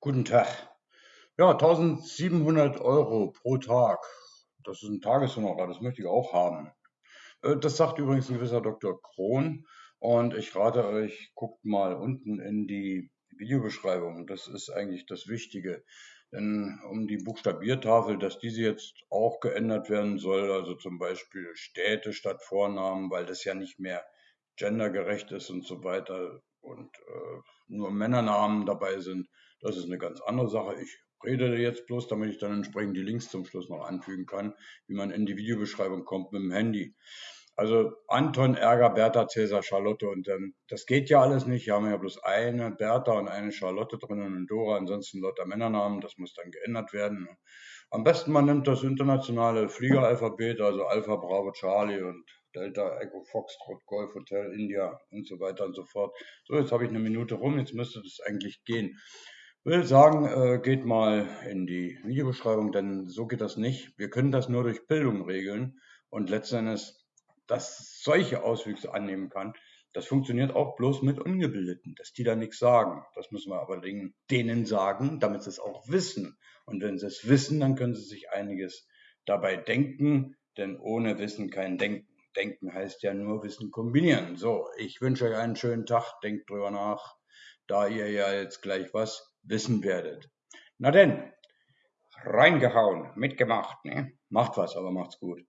Guten Tag. Ja, 1700 Euro pro Tag. Das ist ein Tageshonorar, das möchte ich auch haben. Äh, Das sagt übrigens ein gewisser Dr. Krohn. Und ich rate euch, guckt mal unten in die Videobeschreibung. Das ist eigentlich das Wichtige. Denn um die Buchstabiertafel, dass diese jetzt auch geändert werden soll, also zum Beispiel Städte statt Vornamen, weil das ja nicht mehr gendergerecht ist und so weiter und äh, nur Männernamen dabei sind, das ist eine ganz andere Sache. Ich rede jetzt bloß, damit ich dann entsprechend die Links zum Schluss noch anfügen kann, wie man in die Videobeschreibung kommt mit dem Handy. Also Anton, Ärger, Bertha, Cäsar, Charlotte und dann, das geht ja alles nicht. Hier haben wir ja bloß eine Bertha und eine Charlotte drin und Dora, ansonsten lauter Männernamen, das muss dann geändert werden. Am besten man nimmt das internationale Fliegeralphabet, also Alpha, Bravo, Charlie und Delta, Echo, Foxtrot, Golf, Hotel, India und so weiter und so fort. So, jetzt habe ich eine Minute rum, jetzt müsste das eigentlich gehen. Will sagen, äh, geht mal in die Videobeschreibung, denn so geht das nicht. Wir können das nur durch Bildung regeln und letztendlich das solche Auswüchse annehmen kann, das funktioniert auch bloß mit Ungebildeten, dass die da nichts sagen. Das müssen wir aber denen sagen, damit sie es auch wissen. Und wenn sie es wissen, dann können sie sich einiges dabei denken, denn ohne Wissen kein Denken. Denken heißt ja nur Wissen kombinieren. So, ich wünsche euch einen schönen Tag, denkt drüber nach, da ihr ja jetzt gleich was wissen werdet. Na denn, reingehauen, mitgemacht, ne? Macht was, aber macht's gut.